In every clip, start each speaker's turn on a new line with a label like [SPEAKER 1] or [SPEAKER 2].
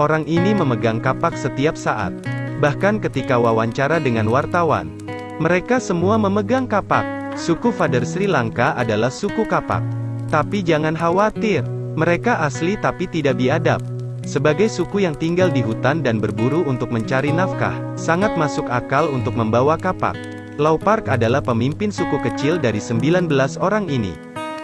[SPEAKER 1] Orang ini memegang kapak setiap saat. Bahkan ketika wawancara dengan wartawan. Mereka semua memegang kapak. Suku Father Sri Lanka adalah suku kapak. Tapi jangan khawatir. Mereka asli tapi tidak biadab. Sebagai suku yang tinggal di hutan dan berburu untuk mencari nafkah, sangat masuk akal untuk membawa kapak. Lau Park adalah pemimpin suku kecil dari 19 orang ini.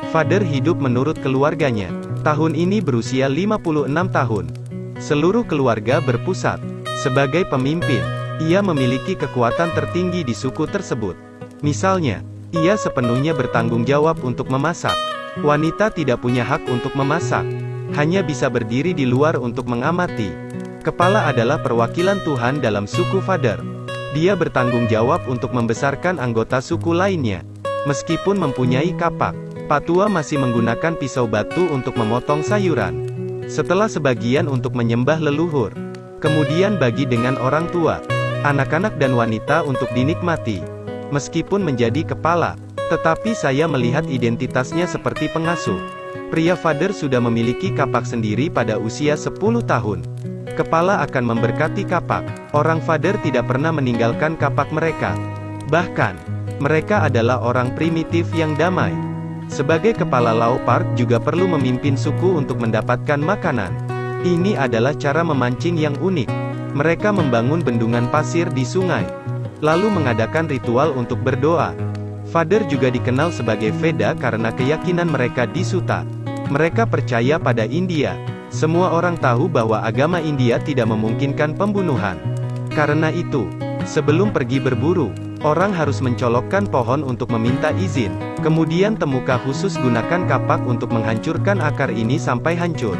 [SPEAKER 1] Father hidup menurut keluarganya. Tahun ini berusia 56 tahun. Seluruh keluarga berpusat. Sebagai pemimpin, ia memiliki kekuatan tertinggi di suku tersebut. Misalnya, ia sepenuhnya bertanggung jawab untuk memasak. Wanita tidak punya hak untuk memasak. Hanya bisa berdiri di luar untuk mengamati. Kepala adalah perwakilan Tuhan dalam suku Father. Dia bertanggung jawab untuk membesarkan anggota suku lainnya. Meskipun mempunyai kapak, Patua masih menggunakan pisau batu untuk memotong sayuran. Setelah sebagian untuk menyembah leluhur. Kemudian bagi dengan orang tua, anak-anak dan wanita untuk dinikmati. Meskipun menjadi kepala, tetapi saya melihat identitasnya seperti pengasuh. Pria Father sudah memiliki kapak sendiri pada usia 10 tahun. Kepala akan memberkati kapak. Orang Father tidak pernah meninggalkan kapak mereka. Bahkan, mereka adalah orang primitif yang damai. Sebagai kepala Lau Park juga perlu memimpin suku untuk mendapatkan makanan. Ini adalah cara memancing yang unik. Mereka membangun bendungan pasir di sungai. Lalu mengadakan ritual untuk berdoa. Father juga dikenal sebagai Veda karena keyakinan mereka di Suta. Mereka percaya pada India. Semua orang tahu bahwa agama India tidak memungkinkan pembunuhan. Karena itu, sebelum pergi berburu, Orang harus mencolokkan pohon untuk meminta izin. Kemudian temuka khusus gunakan kapak untuk menghancurkan akar ini sampai hancur.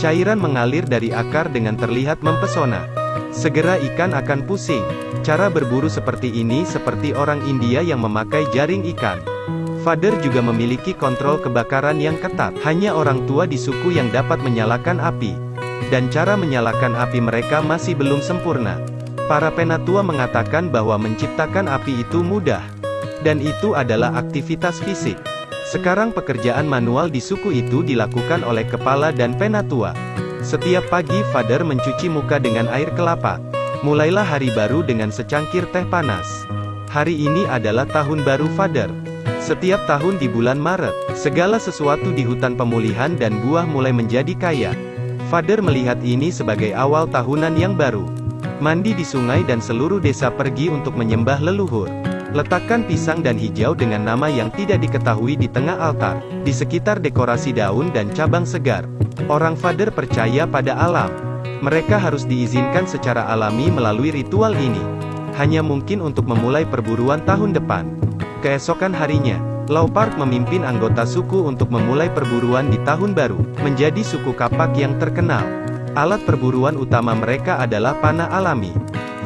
[SPEAKER 1] Cairan mengalir dari akar dengan terlihat mempesona. Segera ikan akan pusing. Cara berburu seperti ini seperti orang India yang memakai jaring ikan. Father juga memiliki kontrol kebakaran yang ketat. Hanya orang tua di suku yang dapat menyalakan api. Dan cara menyalakan api mereka masih belum sempurna. Para penatua mengatakan bahwa menciptakan api itu mudah. Dan itu adalah aktivitas fisik. Sekarang pekerjaan manual di suku itu dilakukan oleh kepala dan penatua. Setiap pagi Father mencuci muka dengan air kelapa. Mulailah hari baru dengan secangkir teh panas. Hari ini adalah tahun baru Father. Setiap tahun di bulan Maret, segala sesuatu di hutan pemulihan dan buah mulai menjadi kaya. Father melihat ini sebagai awal tahunan yang baru. Mandi di sungai dan seluruh desa pergi untuk menyembah leluhur. Letakkan pisang dan hijau dengan nama yang tidak diketahui di tengah altar, di sekitar dekorasi daun dan cabang segar. Orang Father percaya pada alam. Mereka harus diizinkan secara alami melalui ritual ini. Hanya mungkin untuk memulai perburuan tahun depan. Keesokan harinya, Lau Park memimpin anggota suku untuk memulai perburuan di tahun baru, menjadi suku kapak yang terkenal. Alat perburuan utama mereka adalah panah alami.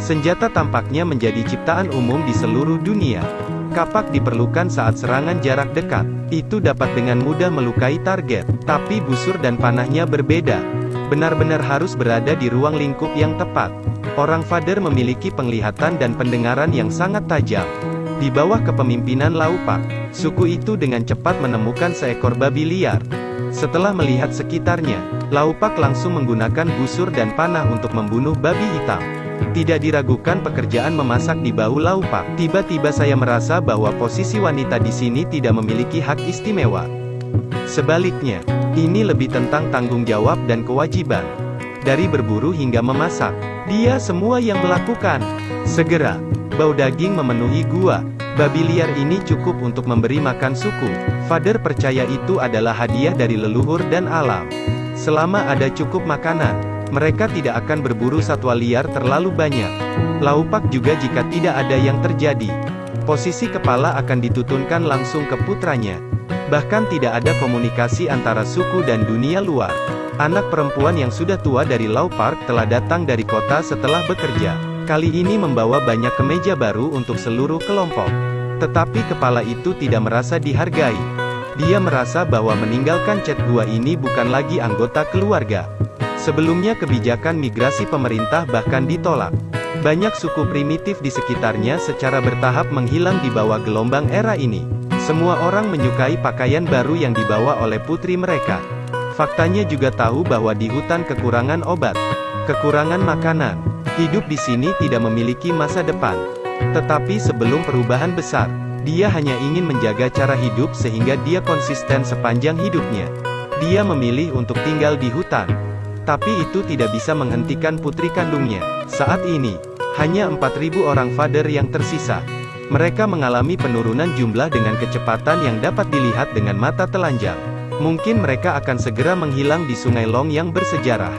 [SPEAKER 1] Senjata tampaknya menjadi ciptaan umum di seluruh dunia. Kapak diperlukan saat serangan jarak dekat. Itu dapat dengan mudah melukai target. Tapi busur dan panahnya berbeda. Benar-benar harus berada di ruang lingkup yang tepat. Orang Father memiliki penglihatan dan pendengaran yang sangat tajam. Di bawah kepemimpinan Laupak, suku itu dengan cepat menemukan seekor babi liar. Setelah melihat sekitarnya, Laupak langsung menggunakan busur dan panah untuk membunuh babi hitam. Tidak diragukan pekerjaan memasak di bahu Laupak. Tiba-tiba saya merasa bahwa posisi wanita di sini tidak memiliki hak istimewa. Sebaliknya, ini lebih tentang tanggung jawab dan kewajiban. Dari berburu hingga memasak, dia semua yang melakukan. Segera, bau daging memenuhi gua. Babi liar ini cukup untuk memberi makan suku. Father percaya itu adalah hadiah dari leluhur dan alam. Selama ada cukup makanan, mereka tidak akan berburu satwa liar terlalu banyak. Laupak juga jika tidak ada yang terjadi. Posisi kepala akan ditutunkan langsung ke putranya. Bahkan tidak ada komunikasi antara suku dan dunia luar. Anak perempuan yang sudah tua dari Lau Park telah datang dari kota setelah bekerja. Kali ini membawa banyak kemeja baru untuk seluruh kelompok. Tetapi kepala itu tidak merasa dihargai. Dia merasa bahwa meninggalkan Chat Gua ini bukan lagi anggota keluarga. Sebelumnya kebijakan migrasi pemerintah bahkan ditolak. Banyak suku primitif di sekitarnya secara bertahap menghilang di bawah gelombang era ini. Semua orang menyukai pakaian baru yang dibawa oleh putri mereka. Faktanya juga tahu bahwa di hutan kekurangan obat. Kekurangan makanan. Hidup di sini tidak memiliki masa depan. Tetapi sebelum perubahan besar, dia hanya ingin menjaga cara hidup sehingga dia konsisten sepanjang hidupnya. Dia memilih untuk tinggal di hutan. Tapi itu tidak bisa menghentikan putri kandungnya. Saat ini, hanya 4.000 orang father yang tersisa. Mereka mengalami penurunan jumlah dengan kecepatan yang dapat dilihat dengan mata telanjang. Mungkin mereka akan segera menghilang di Sungai Long yang bersejarah.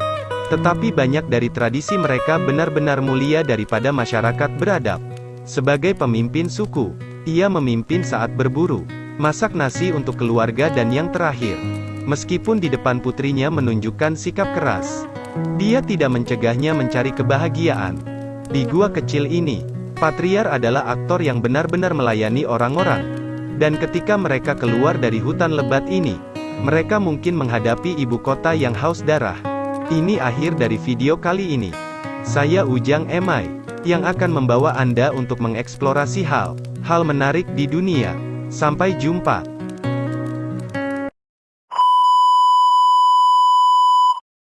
[SPEAKER 1] Tetapi banyak dari tradisi mereka benar-benar mulia daripada masyarakat beradab. Sebagai pemimpin suku, ia memimpin saat berburu, masak nasi untuk keluarga dan yang terakhir. Meskipun di depan putrinya menunjukkan sikap keras, dia tidak mencegahnya mencari kebahagiaan. Di gua kecil ini, Patriar adalah aktor yang benar-benar melayani orang-orang. Dan ketika mereka keluar dari hutan lebat ini, mereka mungkin menghadapi ibu kota yang haus darah. Ini akhir dari video kali ini. Saya Ujang Emai, yang akan membawa Anda untuk mengeksplorasi hal, hal menarik di dunia. Sampai jumpa.